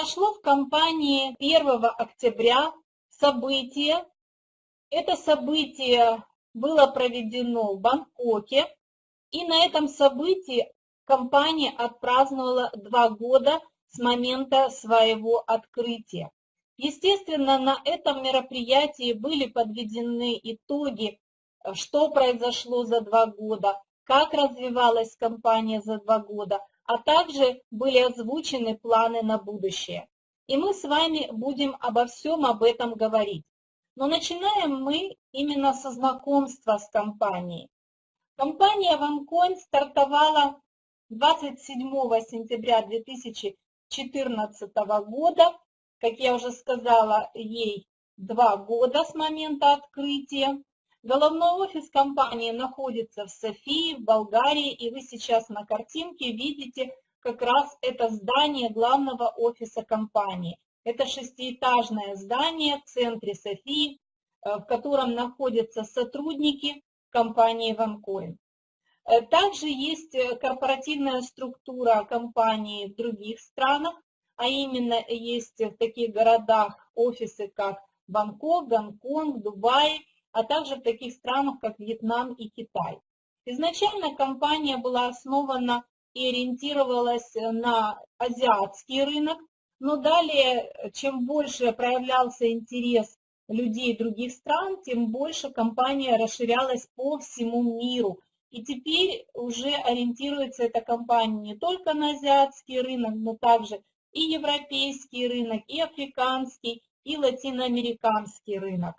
произошло в компании 1 октября событие. Это событие было проведено в Бангкоке, и на этом событии компания отпраздновала два года с момента своего открытия. Естественно, на этом мероприятии были подведены итоги, что произошло за два года, как развивалась компания за два года, а также были озвучены планы на будущее. И мы с вами будем обо всем об этом говорить. Но начинаем мы именно со знакомства с компанией. Компания OneCoin стартовала 27 сентября 2014 года. Как я уже сказала, ей два года с момента открытия. Головной офис компании находится в Софии, в Болгарии, и вы сейчас на картинке видите как раз это здание главного офиса компании. Это шестиэтажное здание в центре Софии, э, в котором находятся сотрудники компании OneCoin. Э, также есть э, корпоративная структура компании в других странах, а именно есть в таких городах офисы, как Бангкок, Гонконг, Дубай, а также в таких странах, как Вьетнам и Китай. Изначально компания была основана и ориентировалась на азиатский рынок, но далее, чем больше проявлялся интерес людей других стран, тем больше компания расширялась по всему миру. И теперь уже ориентируется эта компания не только на азиатский рынок, но также и европейский рынок, и африканский, и латиноамериканский рынок.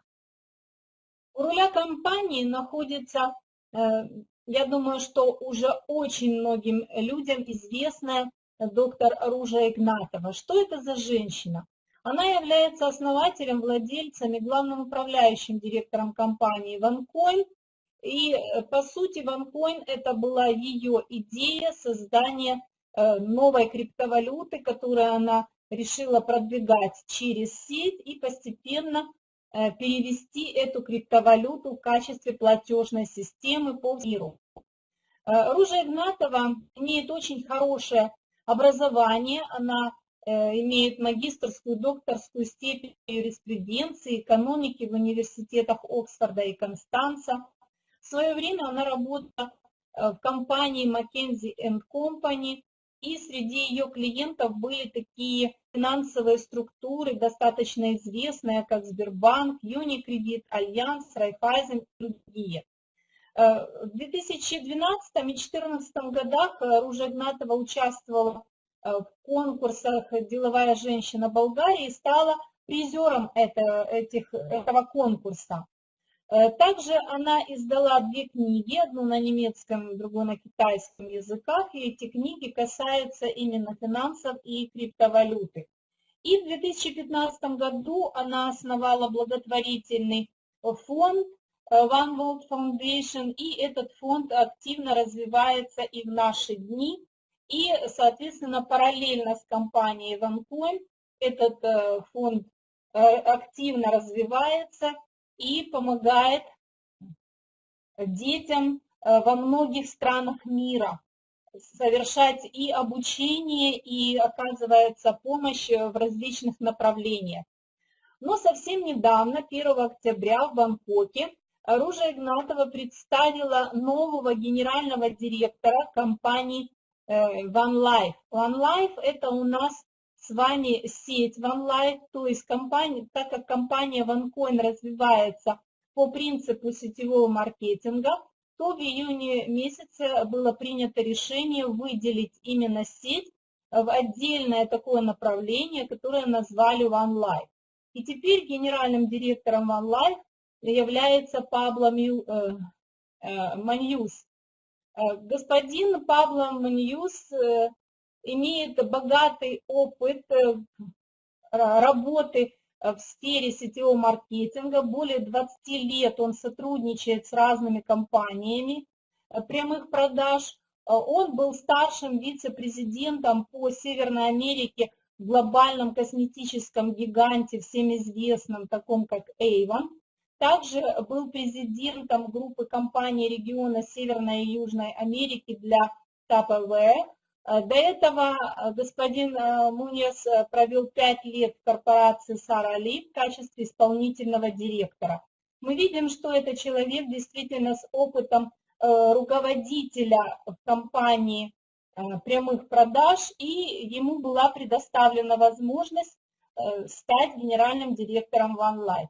У руля компании находится, э, я думаю, что уже очень многим людям известная доктор Ружа Игнатова. Что это за женщина? Она является основателем, владельцем и главным управляющим директором компании OneCoin. И, э, по сути, OneCoin – это была ее идея создания э, новой криптовалюты, которую она решила продвигать через сеть и постепенно перевести эту криптовалюту в качестве платежной системы по миру. Э, Ружа Игнатова имеет очень хорошее образование, она э, имеет магистрскую, докторскую степень юриспруденции, экономики в университетах Оксфорда и Констанца. В свое время она работала в компании McKinsey Company, и среди ее клиентов были такие финансовые структуры, достаточно известные, как Сбербанк, Юникредит, Альянс, Райфайзен и другие. Э, в 2012 и 2014 годах э, Ружа Игнатова участвовала э, в конкурсах «Деловая женщина Болгарии» и стала призером это, этих, этого конкурса. Э, также она издала две книги, одну на немецком, другую на китайском языках, и эти книги касаются именно финансов и криптовалюты. И в 2015 году она основала благотворительный фонд э, One World Foundation, и этот фонд активно развивается и в наши дни. И, соответственно, параллельно с компанией OneCoin этот э, фонд активно развивается и помогает детям э, во многих странах мира совершать и обучение, и оказывается помощь в различных направлениях. Но совсем недавно, 1 октября в Бангкоке, Ружа Игнатова представила нового генерального директора компании э, OneLife. OneLife – это у нас вами сеть OneLife, то есть компания, так как компания OneCoin развивается по принципу сетевого маркетинга, то в июне месяце было принято решение выделить именно сеть в отдельное такое направление, которое назвали OneLife. И теперь генеральным директором OneLife является Пабло э, э, Маньюс. Э, господин Пабло Маньюс имеет богатый опыт э, работы в сфере сетевого маркетинга. Более 20 лет он сотрудничает с разными компаниями э, прямых продаж. Э, он был старшим вице-президентом по Северной Америке в глобальном косметическом гиганте, всем известном, таком как Avon. Также был президентом группы компаний региона Северной и Южной Америки для Tupperware До этого господин Мунес провел пять лет в корпорации Сара Ли в качестве исполнительного директора. Мы видим, что это человек действительно с опытом руководителя в компании прямых продаж, и ему была предоставлена возможность стать генеральным директором OneLife.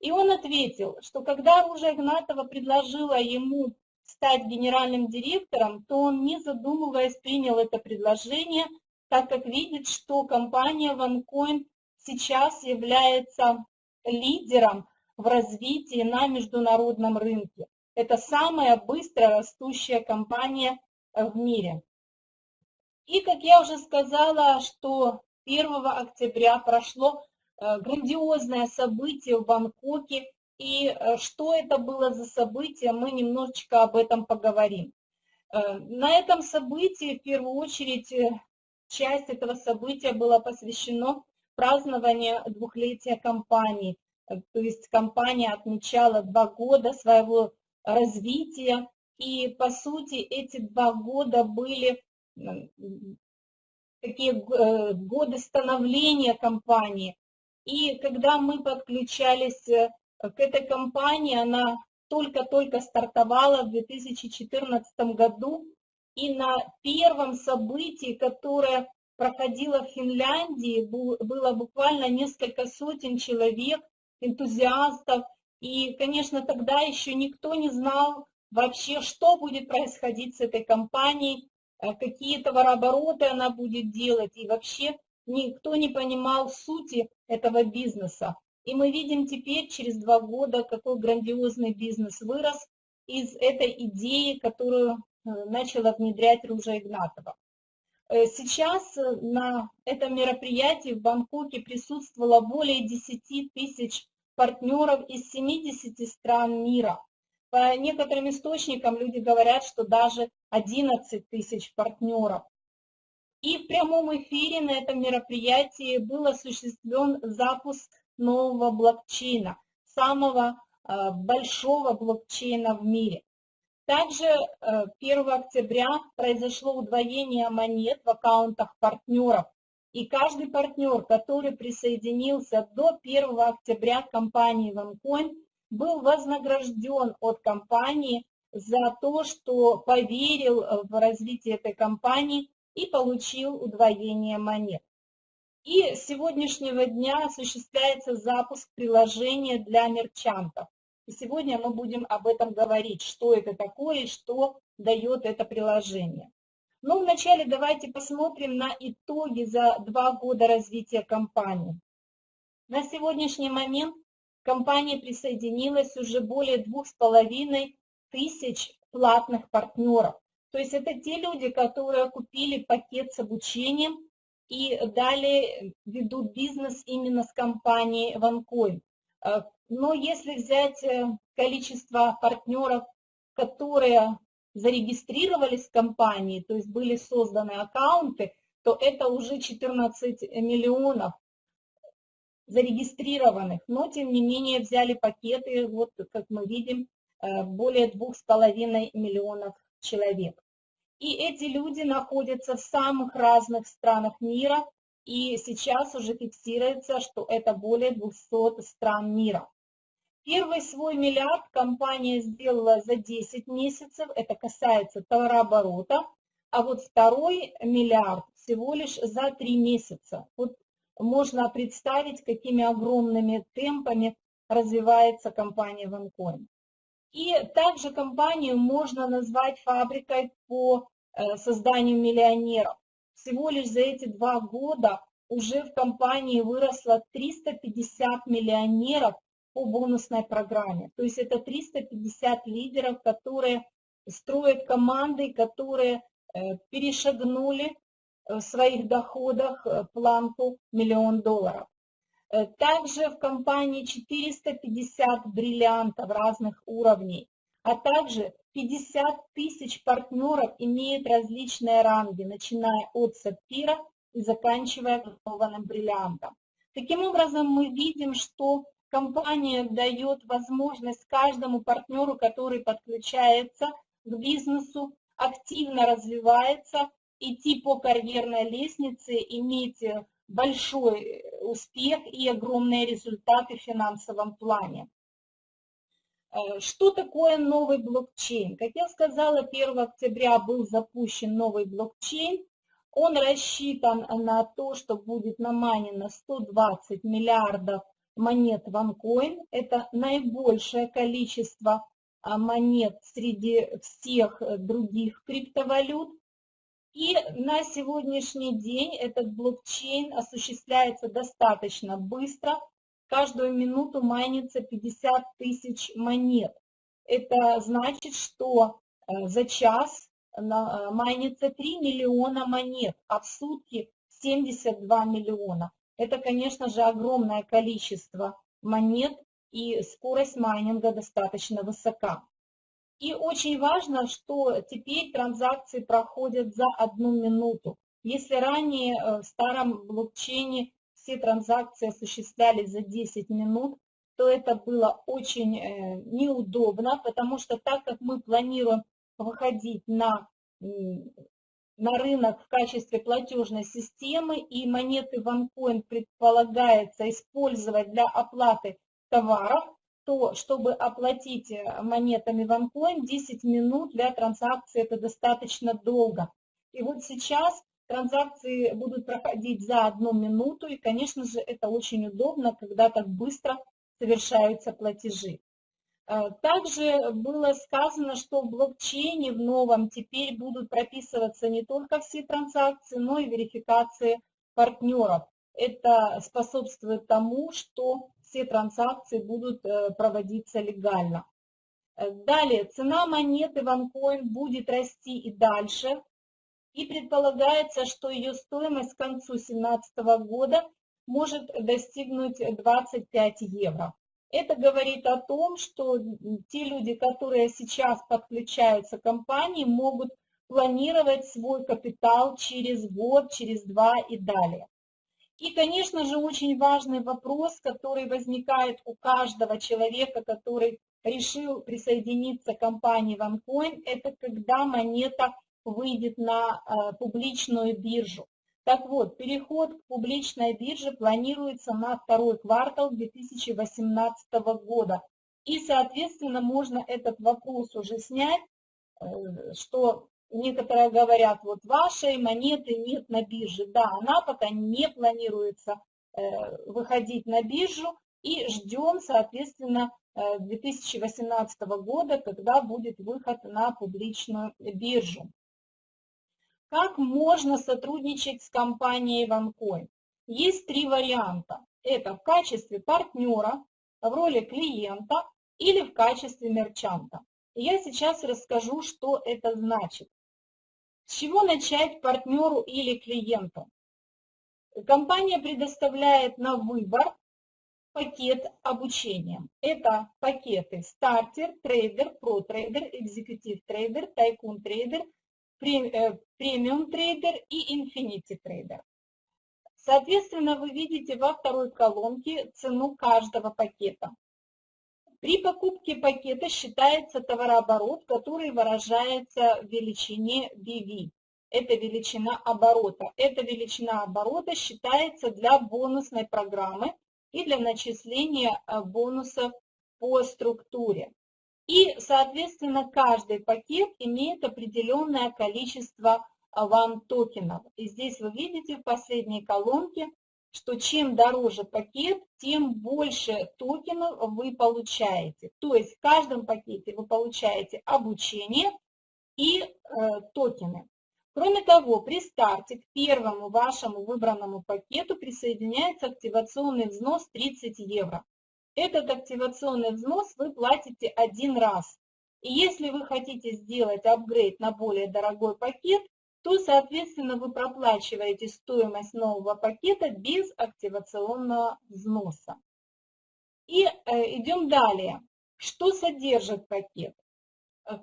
И он ответил, что когда Ружа Игнатова предложила ему стать генеральным директором, то он, не задумываясь, принял это предложение, так как видит, что компания OneCoin сейчас является лидером в развитии на международном рынке. Это самая быстро растущая компания в мире. И, как я уже сказала, что 1 октября прошло Э, грандиозное событие в Бангкоке. И э, что это было за событие, мы немножечко об этом поговорим. Э, на этом событии, в первую очередь, часть этого события была посвящена празднованию двухлетия компании. То есть компания отмечала два года своего развития, и по сути эти два года были такие годы становления компании, и когда мы подключались э, к этой компании, она только-только стартовала в 2014 году, и на первом событии, которое проходило в Финляндии, было буквально несколько сотен человек, энтузиастов, и, конечно, тогда еще никто не знал вообще, что будет происходить с этой компанией, э, какие товарообороты она будет делать, и вообще никто не понимал сути этого бизнеса. И мы видим теперь, через два года, какой грандиозный бизнес вырос из этой идеи, которую э, начала внедрять Ружа Игнатова. Э, сейчас э, на этом мероприятии в Бангкоке присутствовало более 10 тысяч партнеров из 70 стран мира. По некоторым источникам люди говорят, что даже 11 тысяч партнеров. И в прямом эфире на этом мероприятии был осуществлен запуск нового блокчейна, самого э, большого блокчейна в мире. Также 1 э, октября произошло удвоение монет в аккаунтах партнеров. И каждый партнер, который присоединился до 1 октября к компании OneCoin, был вознагражден от компании за то, что поверил в развитие этой компании и получил удвоение монет. И с сегодняшнего дня осуществляется запуск приложения для мерчантов. И сегодня мы будем об этом говорить, что это такое и что дает это приложение. Но вначале давайте посмотрим на итоги за два года развития компании. На сегодняшний момент к компании присоединилось уже более двух с половиной тысяч платных партнеров. То есть это те люди, которые купили пакет с обучением и далее ведут бизнес именно с компанией OneCoin. Э, но если взять э, количество партнеров, которые зарегистрировались в компании, то есть были созданы аккаунты, то это уже 14 миллионов зарегистрированных, но тем не менее взяли пакеты, вот как мы видим, э, более двух с половиной миллионов человек. И эти люди находятся в самых разных странах мира, и сейчас уже фиксируется, что это более 200 стран мира. Первый свой миллиард компания сделала за 10 месяцев, это касается товарооборота, а вот второй миллиард всего лишь за 3 месяца. Вот можно представить, какими огромными темпами развивается компания OneCoin. И также компанию можно назвать фабрикой по э, созданию миллионеров. Всего лишь за эти два года уже в компании выросло 350 миллионеров по бонусной программе. То есть это 350 лидеров, которые строят команды, которые э, перешагнули в своих доходах э, планку миллион долларов. Э, также в компании 450 бриллиантов разных уровней, а также 50 тысяч партнеров имеют различные ранги, начиная от сапфира и заканчивая кованым бриллиантом. Таким образом, мы видим, что компания дает возможность каждому партнеру, который подключается к бизнесу, активно развивается идти по карьерной лестнице, иметь большой успех и огромные результаты в финансовом плане. Э, что такое новый блокчейн? Как я сказала, 1 октября был запущен новый блокчейн. Он рассчитан на то, что будет наманено 120 миллиардов монет OneCoin. Это наибольшее количество а, монет среди всех других криптовалют. И на сегодняшний день этот блокчейн осуществляется достаточно быстро – каждую минуту майнится 50 тысяч монет. Это значит, что э, за час э, майнится 3 миллиона монет, а в сутки 72 миллиона. Это, конечно же, огромное количество монет, и скорость майнинга достаточно высока. И очень важно, что теперь транзакции проходят за одну минуту. Если ранее э, в старом блокчейне все транзакции осуществлялись за 10 минут, то это было очень э, неудобно, потому что так как мы планируем выходить на, на рынок в качестве платежной системы, и монеты OneCoin предполагается использовать для оплаты товаров, то чтобы оплатить э, монетами OneCoin 10 минут для транзакции это достаточно долго. И вот сейчас Транзакции будут проходить за одну минуту, и, конечно же, это очень удобно, когда так быстро совершаются платежи. Э, также было сказано, что в блокчейне в новом теперь будут прописываться не только все транзакции, но и верификации партнеров. Это способствует тому, что все транзакции будут э, проводиться легально. Э, далее, цена монеты OneCoin будет расти и дальше и предполагается, что ее стоимость к концу 2017 года может достигнуть 25 евро. Это говорит о том, что те люди, которые сейчас подключаются к компании, могут планировать свой капитал через год, через два и далее. И, конечно же, очень важный вопрос, который возникает у каждого человека, который решил присоединиться к компании OneCoin, это когда монета выйдет на э, публичную биржу. Так вот, переход к публичной бирже планируется на второй квартал 2018 года. И, соответственно, можно этот вопрос уже снять, э, что некоторые говорят, вот вашей монеты нет на бирже. Да, она пока не планируется э, выходить на биржу и ждем, соответственно, 2018 года, когда будет выход на публичную биржу. Как можно сотрудничать с компанией OneCoin? Есть три варианта. Это в качестве партнера, в роли клиента или в качестве мерчанта. я сейчас расскажу, что это значит. С чего начать партнеру или клиенту? Компания предоставляет на выбор пакет обучения. Это пакеты starter, trader, pro-trader, executive trader, tycoon trader – Э, premium trader и infinity trader. Соответственно, вы видите во второй колонке цену каждого пакета. При покупке пакета считается товарооборот, который выражается в величине BV. Это величина оборота. Эта величина оборота считается для бонусной программы и для начисления э, бонусов по структуре. И, соответственно, каждый пакет имеет определенное количество ван-токенов. И здесь вы видите в последней колонке, что чем дороже пакет, тем больше токенов вы получаете. То есть в каждом пакете вы получаете обучение и э, токены. Кроме того, при старте к первому вашему выбранному пакету присоединяется активационный взнос 30 евро. Этот активационный взнос вы платите один раз. И если вы хотите сделать апгрейд на более дорогой пакет, то, соответственно, вы проплачиваете стоимость нового пакета без активационного взноса. И э, идем далее. Что содержит пакет?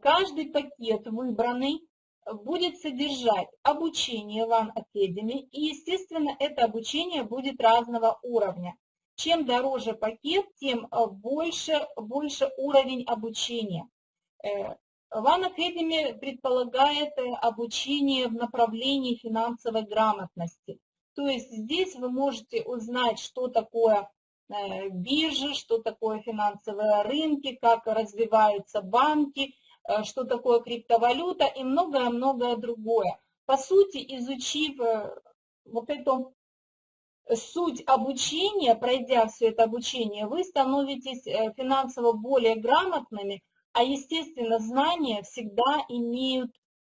Каждый пакет выбранный будет содержать обучение One Academy, и, естественно, это обучение будет разного уровня. Чем дороже пакет, тем э, больше, больше уровень обучения. One Academy предполагает э, обучение в направлении финансовой грамотности. То есть здесь вы можете узнать, что такое э, биржа, что такое финансовые рынки, как развиваются банки, э, что такое криптовалюта и многое-многое другое. По сути, изучив вот эту суть обучения, пройдя все это обучение, вы становитесь финансово более грамотными, а, естественно, знания всегда имеют,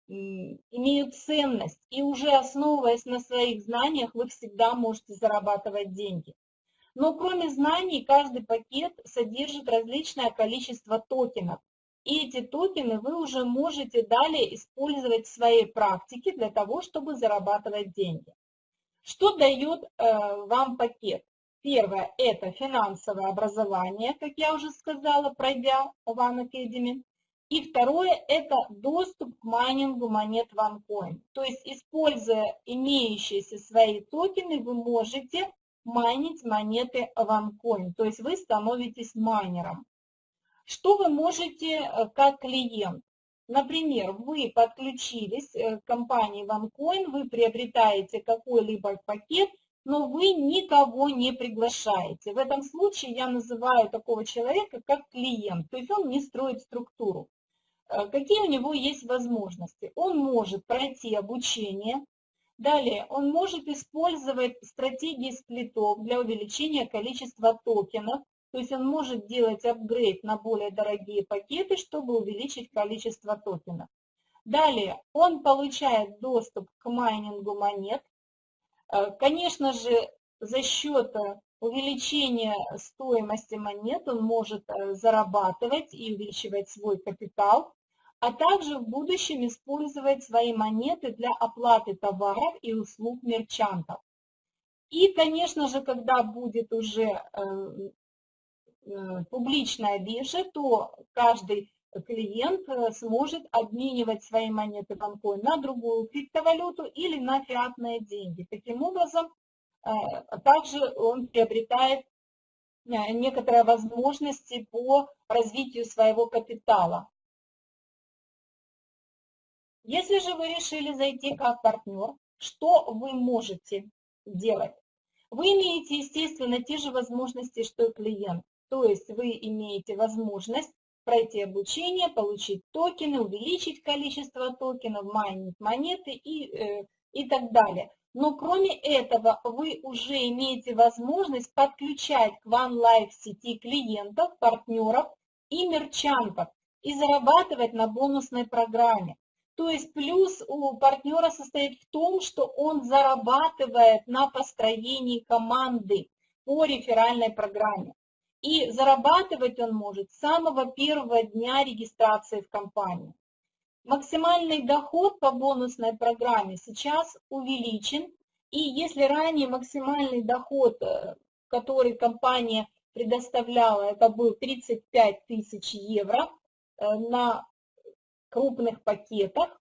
имеют ценность, и уже основываясь на своих знаниях, вы всегда можете зарабатывать деньги. Но кроме знаний, каждый пакет содержит различное количество токенов. И эти токены вы уже можете далее использовать в своей практике для того, чтобы зарабатывать деньги. Что дает э, вам пакет? Первое – это финансовое образование, как я уже сказала, пройдя One Academy. И второе – это доступ к майнингу монет OneCoin. То есть, используя имеющиеся свои токены, вы можете майнить монеты OneCoin. То есть, вы становитесь майнером. Что вы можете э, как клиент? Например, вы подключились к компании OneCoin, вы приобретаете какой-либо пакет – но вы никого не приглашаете. В этом случае я называю такого человека как клиент, то есть он не строит структуру. Э, какие у него есть возможности? Он может пройти обучение, далее он может использовать стратегии сплитов для увеличения количества токенов, то есть он может делать апгрейд на более дорогие пакеты, чтобы увеличить количество токенов. Далее он получает доступ к майнингу монет, конечно же, за счет э, увеличения стоимости монет он может э, зарабатывать и увеличивать свой капитал, а также в будущем использовать свои монеты для оплаты товаров и услуг мерчантов. И, конечно же, когда будет уже публичная биржа, то каждый клиент э, сможет обменивать свои монеты банкой на другую криптовалюту или на фиатные деньги. Таким образом, э, также он приобретает э, некоторые возможности по развитию своего капитала. Если же вы решили зайти как партнер, что вы можете делать? Вы имеете, естественно, те же возможности, что и клиент. То есть вы имеете возможность пройти обучение, получить токены, увеличить количество токенов, майнить монеты и, э, и так далее. Но кроме этого, вы уже имеете возможность подключать к OneLife сети клиентов, партнеров и мерчантов и зарабатывать на бонусной программе. То есть плюс у партнера состоит в том, что он зарабатывает на построении команды по реферальной программе. И зарабатывать он может с самого первого дня регистрации в компании. Максимальный доход по бонусной программе сейчас увеличен. И если ранее максимальный доход, э, который компания предоставляла, это был 35 тысяч евро э, на крупных пакетах,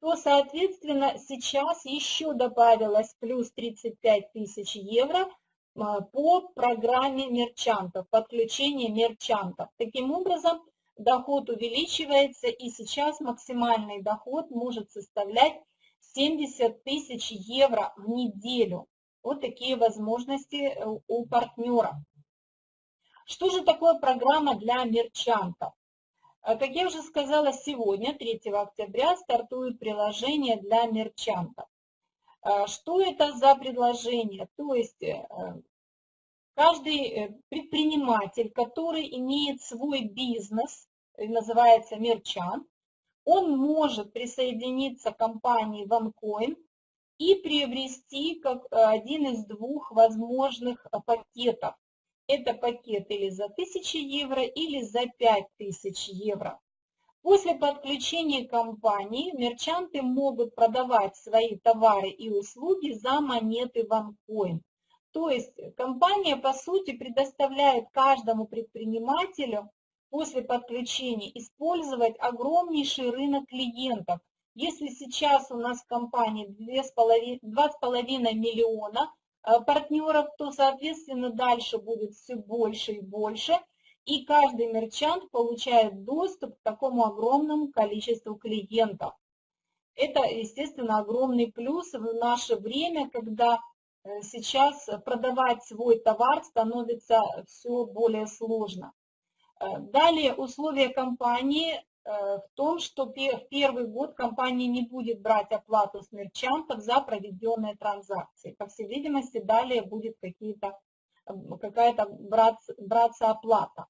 то, соответственно, сейчас еще добавилось плюс 35 тысяч евро – по программе мерчантов, подключение мерчантов. Таким образом, доход увеличивается, и сейчас максимальный доход может составлять 70 тысяч евро в неделю. Вот такие возможности э, у партнера. Что же такое программа для мерчантов? А, как я уже сказала, сегодня, 3 октября, стартует приложение для мерчантов. А, что это за предложение? То есть э, каждый э, предприниматель, который имеет свой бизнес, э, называется мерчант, он может присоединиться к компании OneCoin и приобрести как один из двух возможных пакетов. Это пакет или за 1000 евро, или за 5000 евро. После подключения компании мерчанты могут продавать свои товары и услуги за монеты OneCoin. То есть компания, по сути, предоставляет каждому предпринимателю после подключения использовать огромнейший рынок клиентов. Если сейчас у нас в компании 2,5 миллиона э, партнеров, то, соответственно, дальше будет все больше и больше – и каждый мерчант получает доступ к такому огромному количеству клиентов. Это, естественно, огромный плюс в наше время, когда э, сейчас продавать свой товар становится все более сложно. Э, далее условия компании э, в том, что в первый год компания не будет брать оплату с мерчантов за проведенные транзакции. По всей видимости, далее будет какая-то браться оплата.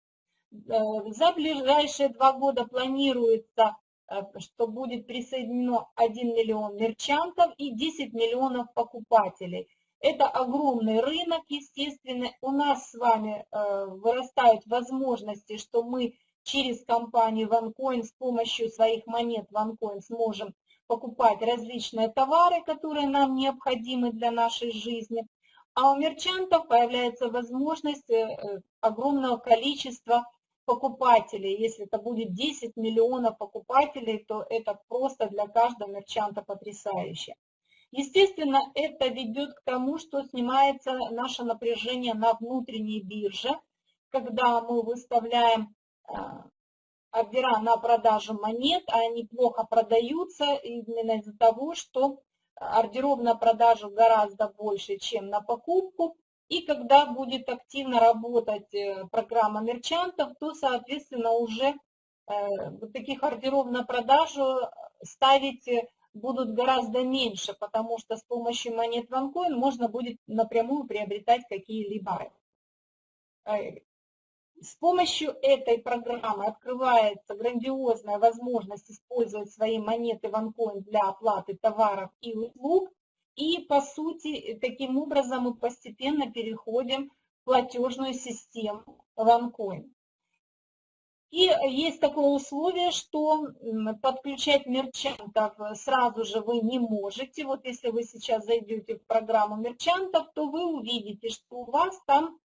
За ближайшие два года планируется Э, что будет присоединено 1 миллион мерчантов и 10 миллионов покупателей. Это огромный рынок, естественно. У нас с вами э, вырастают возможности, что мы через компанию OneCoin с помощью своих монет OneCoin сможем покупать различные товары, которые нам необходимы для нашей жизни. А у мерчантов появляется возможность э, огромного количества покупателей. Если это будет 10 миллионов покупателей, то это просто для каждого мерчанта потрясающе. Естественно, это ведет к тому, что снимается наше напряжение на внутренней бирже, когда мы выставляем а, ордера на продажу монет, а они плохо продаются именно из-за того, что ордеров на продажу гораздо больше, чем на покупку, и когда будет активно работать э, программа мерчантов, то, соответственно, уже э, таких ордеров на продажу ставить э, будут гораздо меньше, потому что с помощью монет OneCoin можно будет напрямую приобретать какие-либо. С помощью этой программы открывается грандиозная возможность использовать свои монеты OneCoin для оплаты товаров и услуг, и, по сути, таким образом мы постепенно переходим в платежную систему OneCoin. И есть такое условие, что подключать мерчантов сразу же вы не можете. Вот если вы сейчас зайдете в программу мерчантов, то вы увидите, что у вас там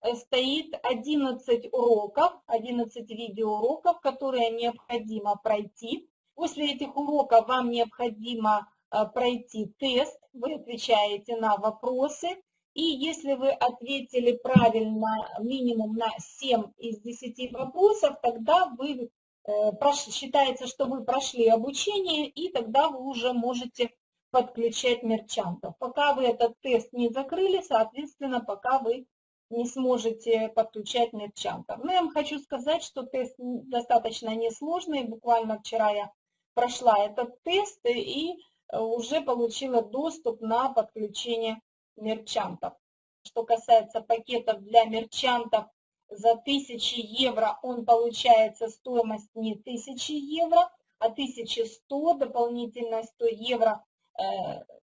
э, стоит 11 уроков, 11 видеоуроков, которые необходимо пройти. После этих уроков вам необходимо пройти тест, вы отвечаете на вопросы, и если вы ответили правильно минимум на 7 из 10 вопросов, тогда вы э, считается, что вы прошли обучение, и тогда вы уже можете подключать мерчантов. Пока вы этот тест не закрыли, соответственно, пока вы не сможете подключать мерчантов. Но я вам хочу сказать, что тест достаточно несложный. Буквально вчера я прошла этот тест, и уже получила доступ на подключение мерчантов. Что касается пакетов для мерчантов, за 1000 евро он получается стоимость не 1000 евро, а 1100, дополнительно 100 евро э,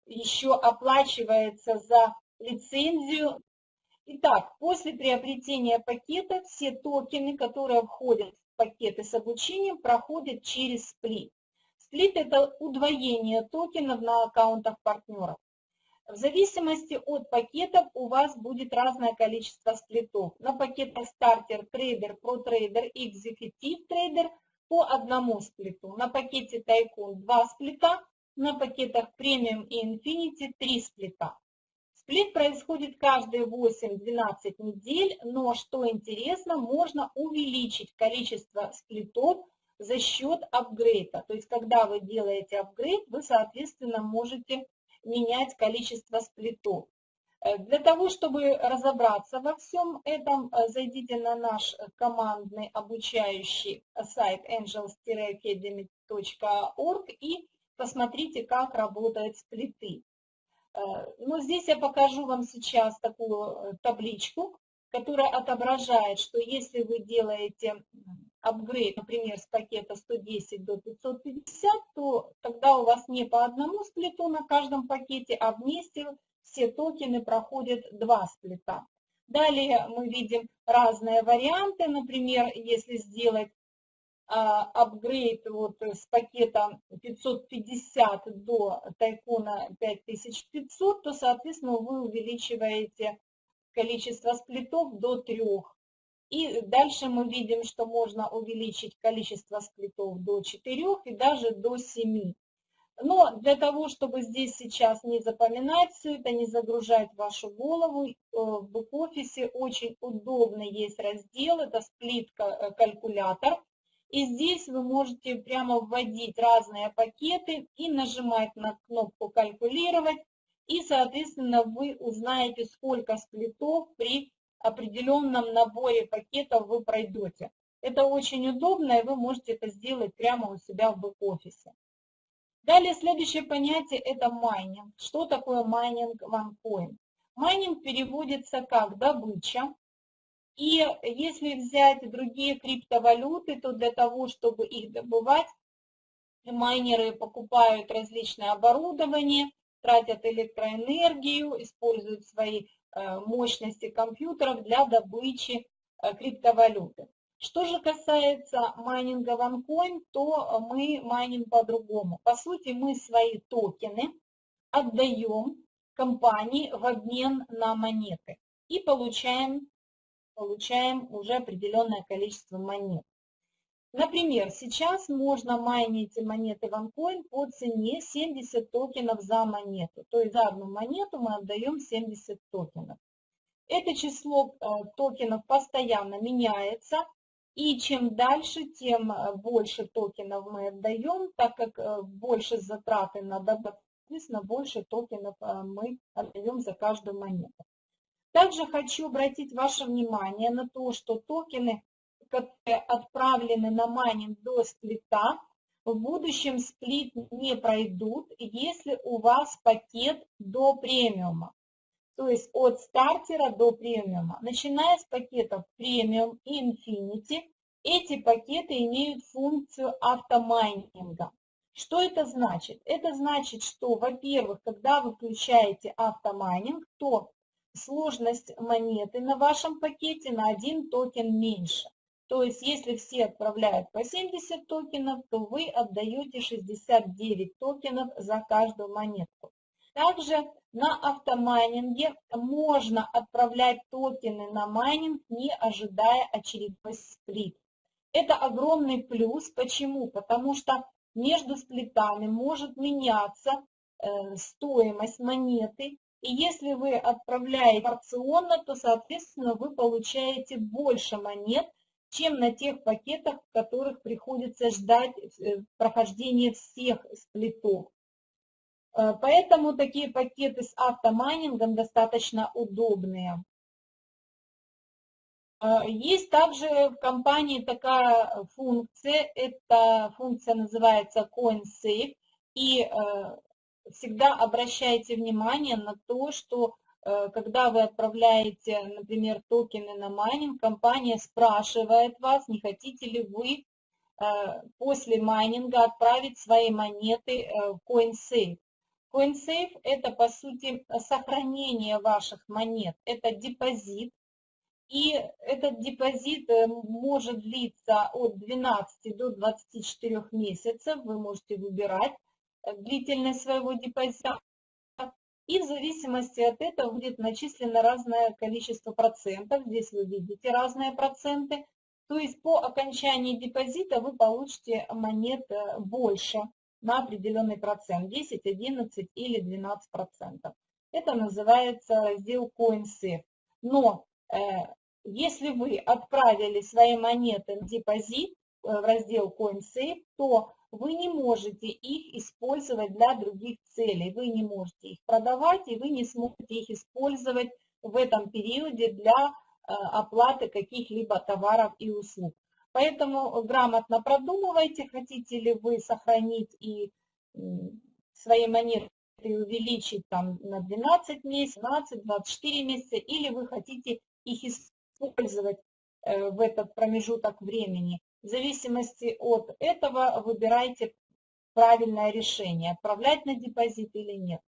еще оплачивается за лицензию. Итак, после приобретения пакета все токены, которые входят в пакеты с обучением, проходят через сплит. Сплит – это удвоение токенов на аккаунтах партнеров. В зависимости от пакетов у вас будет разное количество сплитов. На пакетах starter, trader, pro-trader, executive trader по одному сплиту. На пакете tycoon два сплита, на пакетах премиум и инфинити три сплита. Сплит происходит каждые 8-12 недель, но что интересно, можно увеличить количество сплитов за счет апгрейда. То есть, когда вы делаете апгрейд, вы, соответственно, можете менять количество сплитов. Э, для того, чтобы разобраться во всем этом, э, зайдите на наш командный обучающий сайт angels-academy.org и посмотрите, как работают сплиты. Э, Но ну, здесь я покажу вам сейчас такую табличку, которая отображает, что если вы делаете апгрейд, например, с пакета 110 до 550, то тогда у вас не по одному сплиту на каждом пакете, а вместе все токены проходят два сплита. Далее мы видим разные варианты, например, если сделать а, апгрейд вот с пакета 550 до тайкона 5500, то, соответственно, вы увеличиваете количество сплитов до трех. И дальше мы видим, что можно увеличить количество сплитов до 4 и даже до 7. Но для того, чтобы здесь сейчас не запоминать все это, не загружать вашу голову, э, в бэк-офисе очень удобный есть раздел, это сплит-калькулятор. Э, и здесь вы можете прямо вводить разные пакеты и нажимать на кнопку «Калькулировать», и, соответственно, вы узнаете, сколько сплитов при определенном наборе пакетов вы пройдете. Это очень удобно, и вы можете это сделать прямо у себя в бэк-офисе. Далее следующее понятие – это майнинг. Что такое майнинг OneCoin? Майнинг переводится как добыча. И если взять другие криптовалюты, то для того, чтобы их добывать, майнеры покупают различное оборудование, тратят электроэнергию, используют свои э, мощности компьютеров для добычи э, криптовалюты. Что же касается майнинга OneCoin, то мы майним по-другому. По сути, мы свои токены отдаем компании в обмен на монеты и получаем, получаем уже определенное количество монет. Например, сейчас можно майнить монеты OneCoin по цене 70 токенов за монету. То есть за одну монету мы отдаем 70 токенов. Это число э, токенов постоянно меняется, и чем дальше, тем э, больше токенов мы отдаем, так как э, больше затраты на добавку, соответственно, больше токенов мы отдаем за каждую монету. Также хочу обратить ваше внимание на то, что токены, которые отправлены на майнинг до сплита, в будущем сплит не пройдут, если у вас пакет до премиума. То есть от стартера до премиума. Начиная с пакетов премиум и Infinity, эти пакеты имеют функцию автомайнинга. Что это значит? Это значит, что, во-первых, когда вы включаете автомайнинг, то сложность монеты на вашем пакете на один токен меньше. То есть, если все отправляют по 70 токенов, то вы отдаете 69 токенов за каждую монетку. Также на автомайнинге можно отправлять токены на майнинг, не ожидая очередной сплит. Это огромный плюс. Почему? Потому что между сплитами может меняться э, стоимость монеты. И если вы отправляете порционно, то, соответственно, вы получаете больше монет, чем на тех пакетах, в которых приходится ждать э, прохождения всех сплитов. Э, поэтому такие пакеты с автомайнингом достаточно удобные. Э, есть также в компании такая функция, эта функция называется CoinSafe, и всегда обращайте внимание на то, что когда вы отправляете, например, токены на майнинг, компания спрашивает вас, не хотите ли вы после майнинга отправить свои монеты в CoinSafe. CoinSafe – это, по сути, сохранение ваших монет. Это депозит, и этот депозит э, может длиться от 12 до 24 месяцев. Вы можете выбирать э, длительность своего депозита. И в зависимости от этого будет начислено разное количество процентов. Здесь вы видите разные проценты. То есть по окончании депозита вы получите монет э, больше на определенный процент, 10, 11 или 12 процентов. Это называется раздел CoinSafe. Но э, если вы отправили свои монеты на депозит э, в раздел CoinSafe, то вы не можете их использовать для других целей. Вы не можете их продавать, и вы не сможете их использовать в этом периоде для э, оплаты каких-либо товаров и услуг. Поэтому грамотно продумывайте, хотите ли вы сохранить и свои монеты увеличить там на 12 месяцев, 12, 24 месяца, или вы хотите их использовать э, в этот промежуток времени. В зависимости от этого выбирайте правильное решение, отправлять на депозит или нет.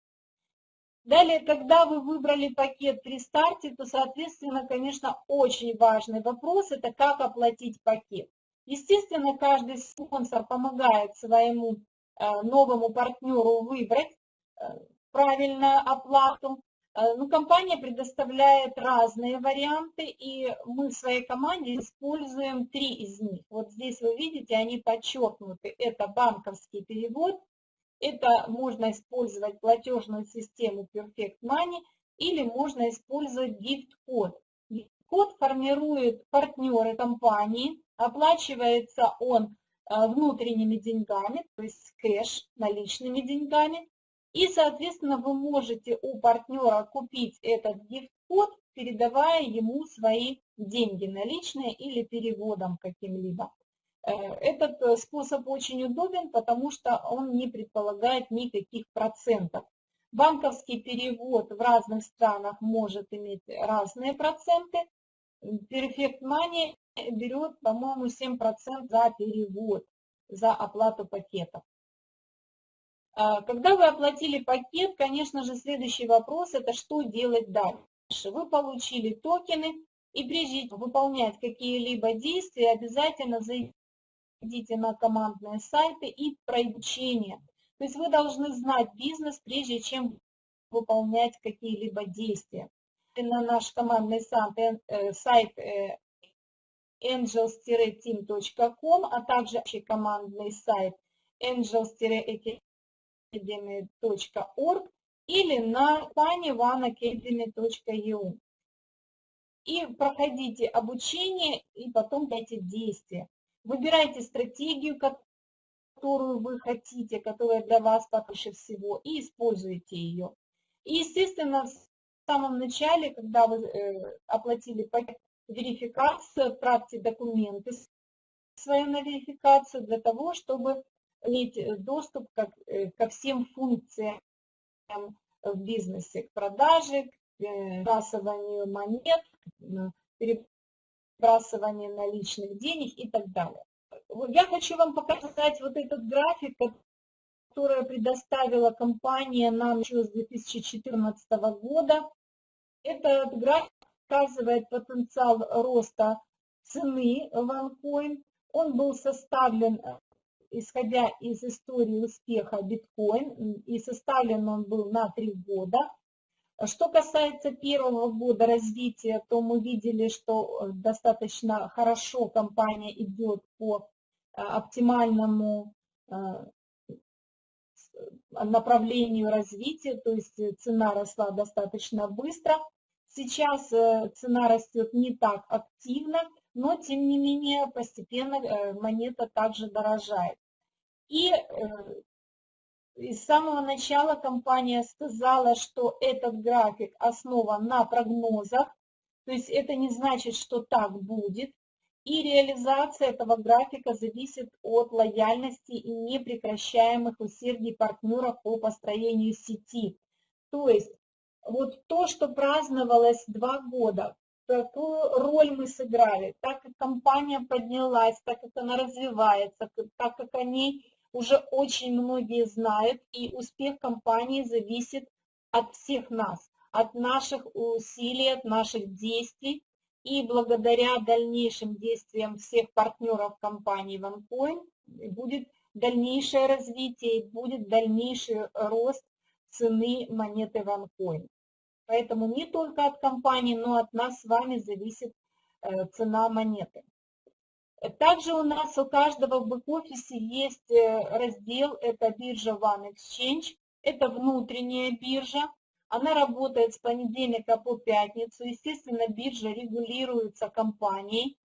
Далее, когда вы выбрали пакет при старте, то, соответственно, конечно, очень важный вопрос – это как оплатить пакет. Естественно, каждый спонсор помогает своему э, новому партнеру выбрать э, правильную оплату. Э, ну, компания предоставляет разные варианты, и мы в своей команде используем три из них. Вот здесь вы видите, они подчеркнуты. Это банковский перевод, Это можно использовать платежную систему Perfect Money или можно использовать gift-код. Код формирует партнеры компании, оплачивается он э, внутренними деньгами, то есть кэш, наличными деньгами. И, соответственно, вы можете у партнера купить этот гифт-код, передавая ему свои деньги наличные или переводом каким-либо. Э, этот э, способ очень удобен, потому что он не предполагает никаких процентов. Банковский перевод в разных странах может иметь разные проценты. Perfect Money берет, по-моему, 7% за перевод, за оплату пакетов. А, когда вы оплатили пакет, конечно же, следующий вопрос – это что делать дальше. Вы получили токены, и прежде чем выполнять какие-либо действия, обязательно зайдите на командные сайты и проучение. То есть вы должны знать бизнес, прежде чем выполнять какие-либо действия. На наш командный сайт, э, сайт э, angels-team.com, а также командный сайт angels-academy.org или на компании oneacademy.eu. И проходите обучение и потом дайте действия. Выбирайте стратегию, которую вы хотите, которая для вас лучше всего, и используйте ее. И, естественно, в самом начале, когда вы э, оплатили пакет верификацию, отправьте документы свою на верификацию для того, чтобы иметь доступ ко, э, ко всем функциям в бизнесе, к продаже, к перебрасыванию монет, перебрасыванию наличных денег и так далее. Я хочу вам показать вот этот график, который предоставила компания нам еще с 2014 года. Этот график показывает потенциал роста цены OneCoin. Он был составлен, э, исходя из истории успеха биткоин, и составлен он был на три года. Что касается первого года развития, то мы видели, что э, достаточно хорошо компания идет по э, оптимальному направлению развития, то есть цена росла достаточно быстро. Сейчас э, цена растет не так активно, но тем не менее постепенно э, монета также дорожает. И э, с самого начала компания сказала, что этот график основан на прогнозах, то есть это не значит, что так будет. И реализация этого графика зависит от лояльности и непрекращаемых усердий партнеров по построению сети. То есть вот то, что праздновалось два года, какую роль мы сыграли, так как компания поднялась, так как она развивается, так как они уже очень многие знают, и успех компании зависит от всех нас, от наших усилий, от наших действий, и благодаря дальнейшим действиям всех партнеров компании OneCoin будет дальнейшее развитие, будет дальнейший рост цены монеты OneCoin. Поэтому не только от компании, но от нас с вами зависит э, цена монеты. Также у нас у каждого в бэк-офисе есть э, раздел, это биржа One Exchange, это внутренняя биржа, она работает с понедельника по пятницу, естественно, биржа регулируется компанией,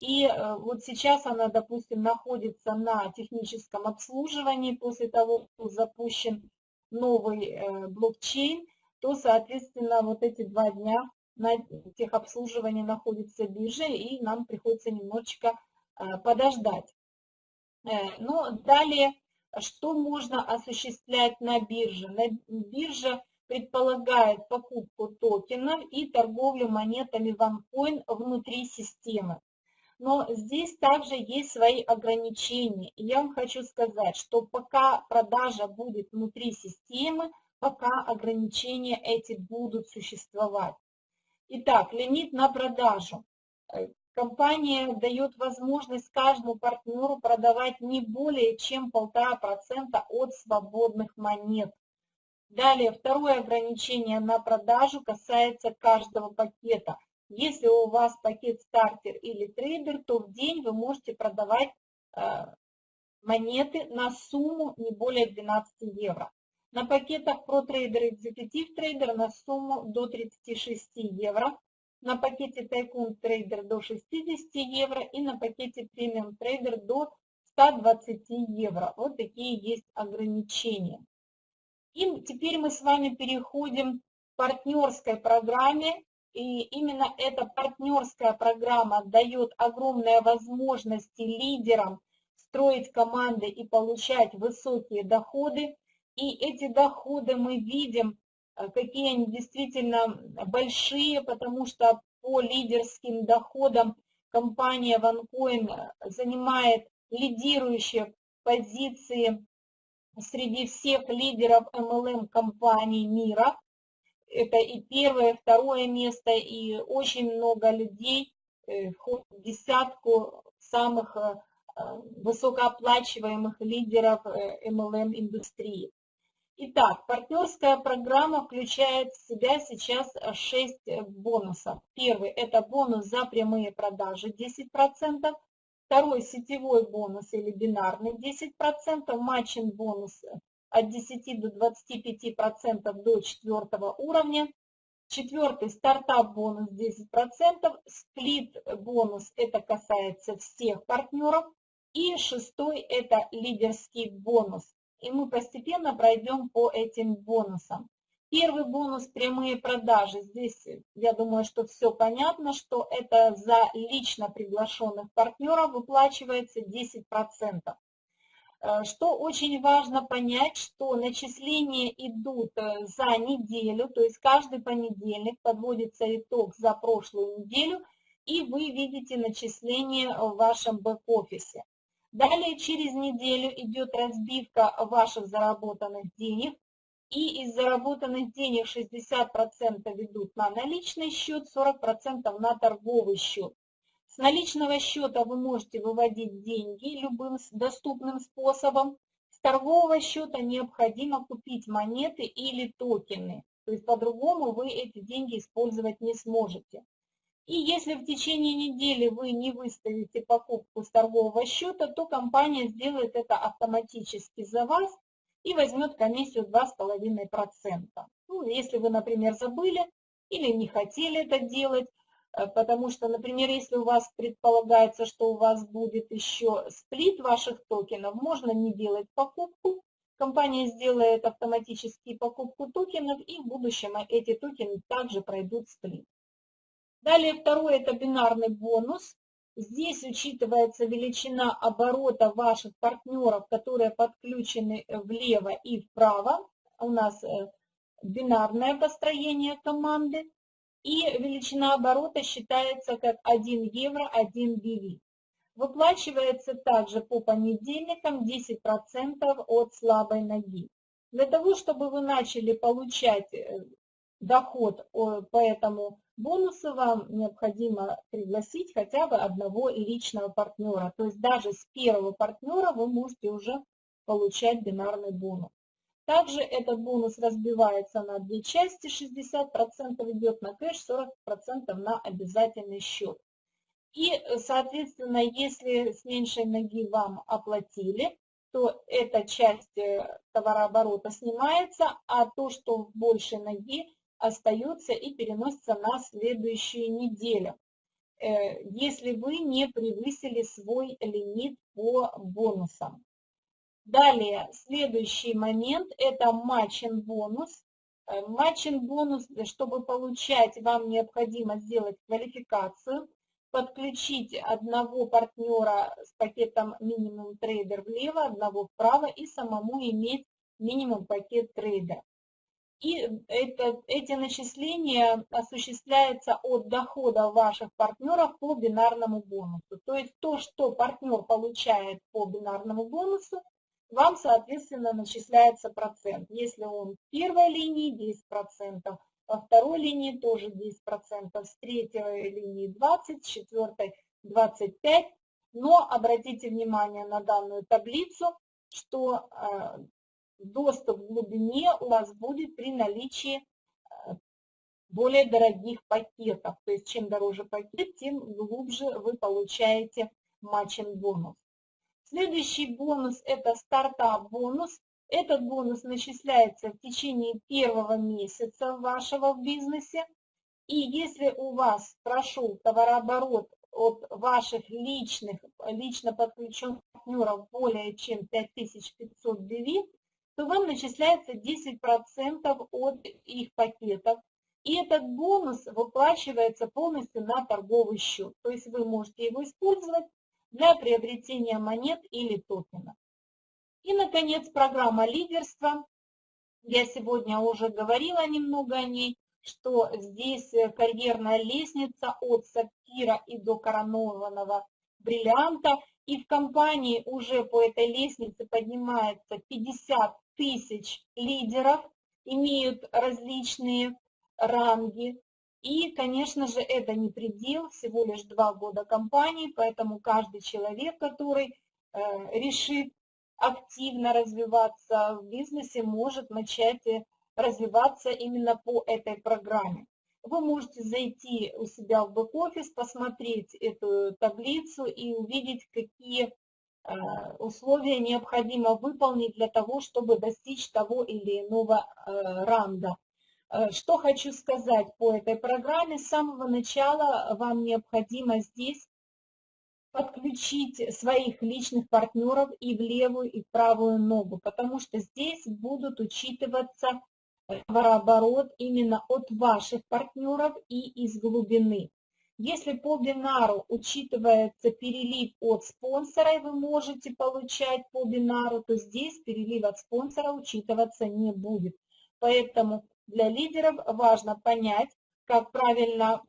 и э, вот сейчас она, допустим, находится на техническом обслуживании после того, как запущен новый блокчейн, то, соответственно, вот эти два дня на техобслуживании находится биржа, и нам приходится немножечко э, подождать. Э, Но ну, далее, что можно осуществлять на бирже? На бирже предполагает покупку токенов и торговлю монетами OneCoin внутри системы. Но здесь также есть свои ограничения. И я вам хочу сказать, что пока продажа будет внутри системы, пока ограничения эти будут существовать. Итак, лимит на продажу. Компания дает возможность каждому партнеру продавать не более чем 1,5% от свободных монет. Далее, второе ограничение на продажу касается каждого пакета. Если у вас пакет стартер или трейдер, то в день вы можете продавать э, монеты на сумму не более 12 евро. На пакетах ProTrader Executive Trader на сумму до 36 евро. На пакете Tycoon Trader до 60 евро и на пакете Premium Trader до 120 евро. Вот такие есть ограничения. И теперь мы с вами переходим к партнерской программе. И именно эта партнерская программа дает огромные возможности лидерам строить команды и получать высокие доходы. И эти доходы мы видим, какие они действительно большие, потому что по лидерским доходам компания OneCoin занимает лидирующие позиции среди всех лидеров MLM-компаний мира. Это и первое, и второе место, и очень много людей э, в десятку самых э, высокооплачиваемых лидеров MLM-индустрии. Э, Итак, партнерская программа включает в себя сейчас 6 бонусов. Первый – это бонус за прямые продажи 10%. Второй – сетевой бонус или бинарный 10%. Матчинг бонус от 10 до 25% до четвертого уровня. Четвертый – стартап бонус 10%. Сплит бонус – это касается всех партнеров. И шестой – это лидерский бонус. И мы постепенно пройдем по этим бонусам. Первый бонус – прямые продажи. Здесь, я думаю, что все понятно, что это за лично приглашенных партнеров выплачивается 10%. Э, что очень важно понять, что начисления идут э, за неделю, то есть каждый понедельник подводится итог за прошлую неделю, и вы видите начисление в вашем бэк-офисе. Далее через неделю идет разбивка ваших заработанных денег, и из заработанных денег 60% ведут на наличный счет, 40% на торговый счет. С наличного счета вы можете выводить деньги любым доступным способом. С торгового счета необходимо купить монеты или токены. То есть по-другому вы эти деньги использовать не сможете. И если в течение недели вы не выставите покупку с торгового счета, то компания сделает это автоматически за вас и возьмет комиссию 2,5%. Ну, если вы, например, забыли или не хотели это делать, э, потому что, например, если у вас предполагается, что у вас будет еще сплит ваших токенов, можно не делать покупку, компания сделает автоматически покупку токенов, и в будущем эти токены также пройдут сплит. Далее второй это бинарный бонус. Здесь учитывается величина оборота ваших партнеров, которые подключены влево и вправо. У нас э, бинарное построение команды. И величина оборота считается как 1 евро, 1 BV. Выплачивается также по понедельникам 10% от слабой ноги. Для того, чтобы вы начали получать э, доход по этому бонусу, вам необходимо пригласить хотя бы одного личного партнера. То есть даже с первого партнера вы можете уже получать бинарный бонус. Также этот бонус разбивается на две части, 60% идет на кэш, 40% на обязательный счет. И, соответственно, если с меньшей ноги вам оплатили, то эта часть э, товарооборота снимается, а то, что в большей ноги, остается и переносится на следующую неделю, э, если вы не превысили свой лимит по бонусам. Далее, следующий момент – это matching бонус. Э, matching бонус, чтобы получать, вам необходимо сделать квалификацию, подключить одного партнера с пакетом минимум трейдер влево, одного вправо и самому иметь минимум пакет трейдер. И это, эти начисления осуществляются от дохода ваших партнеров по бинарному бонусу. То есть то, что партнер получает по бинарному бонусу, вам, соответственно, начисляется процент. Если он в первой линии 10%, во второй линии тоже 10%, с третьей линии 20%, с четвертой 25%. Но обратите внимание на данную таблицу, что э, доступ в глубине у вас будет при наличии э, более дорогих пакетов. То есть чем дороже пакет, тем глубже вы получаете матчинг бонус. Следующий бонус – это стартап-бонус. Этот бонус начисляется в течение первого месяца вашего в бизнесе. И если у вас прошел товарооборот от ваших личных, лично подключенных партнеров более чем 5500 DV, то вам начисляется 10% от их пакетов. И этот бонус выплачивается полностью на торговый счет. То есть вы можете его использовать для приобретения монет или токенов. И, наконец, программа лидерства. Я сегодня уже говорила немного о ней, что здесь карьерная лестница от сапфира и до коронованного бриллианта. И в компании уже по этой лестнице поднимается 50 тысяч лидеров, имеют различные ранги. И, конечно же, это не предел, всего лишь два года компании, поэтому каждый человек, который э, решит активно развиваться в бизнесе, может начать э, развиваться именно по этой программе. Вы можете зайти у себя в бэк-офис, посмотреть эту таблицу и увидеть, какие условия необходимо выполнить для того, чтобы достичь того или иного ранга. Э, что хочу сказать по этой программе. С самого начала вам необходимо здесь подключить своих личных партнеров и в левую, и в правую ногу, потому что здесь будут учитываться товарооборот именно от ваших партнеров и из глубины. Если по бинару учитывается перелив от спонсора, и вы можете получать по бинару, то здесь перелив от спонсора учитываться не будет. Поэтому для лидеров важно понять, как правильно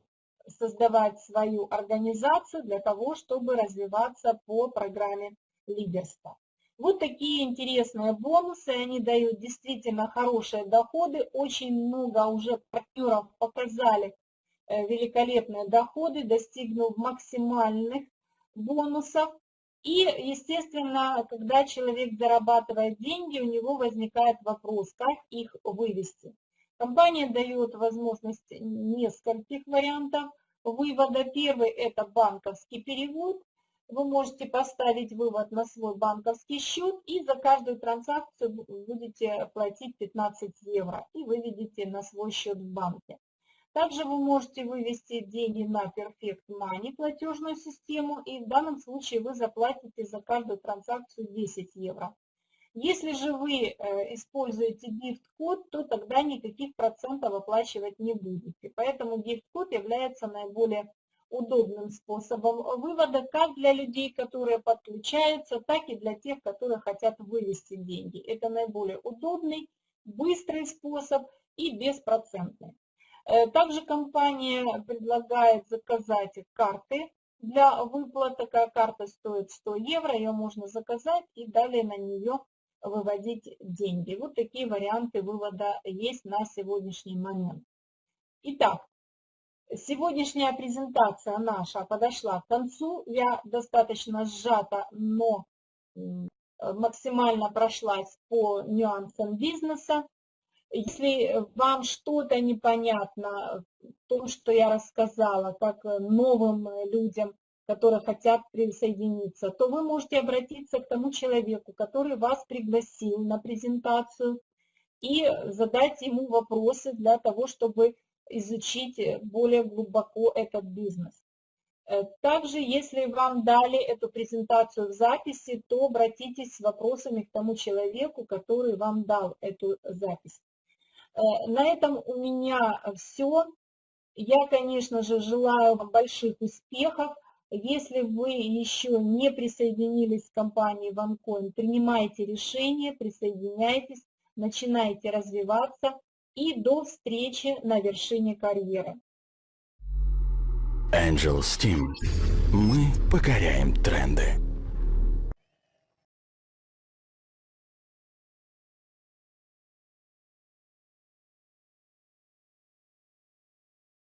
создавать свою организацию для того, чтобы развиваться по программе лидерства. Вот такие интересные бонусы, они дают действительно хорошие доходы. Очень много уже партнеров показали великолепные доходы, достигнув максимальных бонусов. И, естественно, когда человек зарабатывает деньги, у него возникает вопрос, как их вывести. Компания дает возможность нескольких вариантов вывода. Первый – это банковский перевод. Вы можете поставить вывод на свой банковский счет и за каждую транзакцию будете платить 15 евро и выведете на свой счет в банке. Также вы можете вывести деньги на Perfect Money платежную систему и в данном случае вы заплатите за каждую транзакцию 10 евро. Если же вы э, используете гифт-код, то тогда никаких процентов оплачивать не будете. Поэтому гифт-код является наиболее удобным способом вывода как для людей, которые подключаются, так и для тех, которые хотят вывести деньги. Это наиболее удобный, быстрый способ и беспроцентный. Э, также компания предлагает заказать карты для выплат. Такая карта стоит 100 евро, ее можно заказать и далее на нее выводить деньги. Вот такие варианты вывода есть на сегодняшний момент. Итак, сегодняшняя презентация наша подошла к концу. Я достаточно сжата, но максимально прошлась по нюансам бизнеса. Если вам что-то непонятно в том, что я рассказала, как новым людям которые хотят присоединиться, то вы можете обратиться к тому человеку, который вас пригласил на презентацию, и задать ему вопросы для того, чтобы изучить более глубоко этот бизнес. Э, также, если вам дали эту презентацию в записи, то обратитесь с вопросами к тому человеку, который вам дал эту запись. Э, на этом у меня все. Я, конечно же, желаю вам больших успехов. Если вы еще не присоединились к компании OneCoin, принимайте решение, присоединяйтесь, начинайте развиваться и до встречи на вершине карьеры. Angel Steam. Мы покоряем тренды.